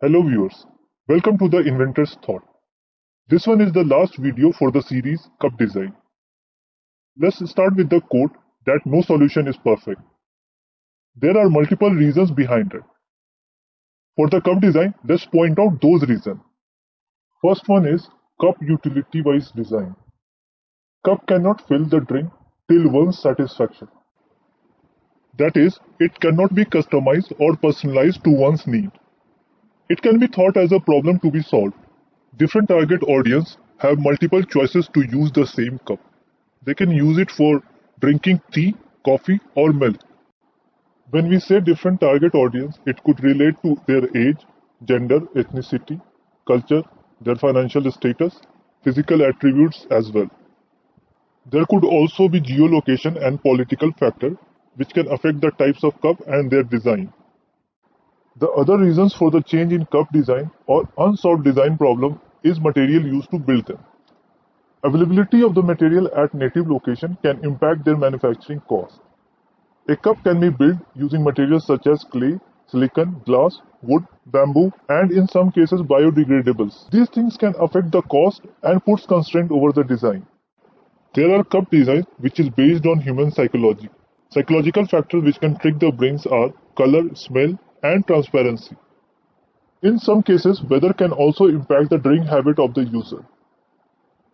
Hello viewers, welcome to the Inventor's Thought. This one is the last video for the series Cup Design. Let's start with the quote that no solution is perfect. There are multiple reasons behind it. For the cup design, let's point out those reasons. First one is cup utility-wise design. Cup cannot fill the drink till one's satisfaction. That is, it cannot be customized or personalized to one's need. It can be thought as a problem to be solved. Different target audience have multiple choices to use the same cup. They can use it for drinking tea, coffee or milk. When we say different target audience, it could relate to their age, gender, ethnicity, culture, their financial status, physical attributes as well. There could also be geolocation and political factor which can affect the types of cup and their design. The other reasons for the change in cup design or unsolved design problem is material used to build them. Availability of the material at native location can impact their manufacturing cost. A cup can be built using materials such as clay, silicon, glass, wood, bamboo, and in some cases biodegradables. These things can affect the cost and puts constraint over the design. There are cup designs which is based on human psychology. Psychological factors which can trick the brains are color, smell, and transparency. In some cases, weather can also impact the drink habit of the user.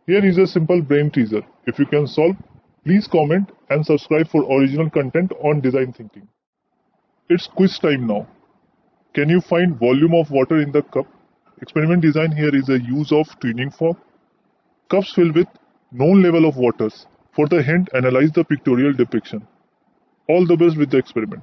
Here is a simple brain teaser. If you can solve, please comment and subscribe for original content on design thinking. It's quiz time now. Can you find volume of water in the cup? Experiment design here is a use of tuning fork. Cups filled with known level of waters. For the hint, analyze the pictorial depiction. All the best with the experiment.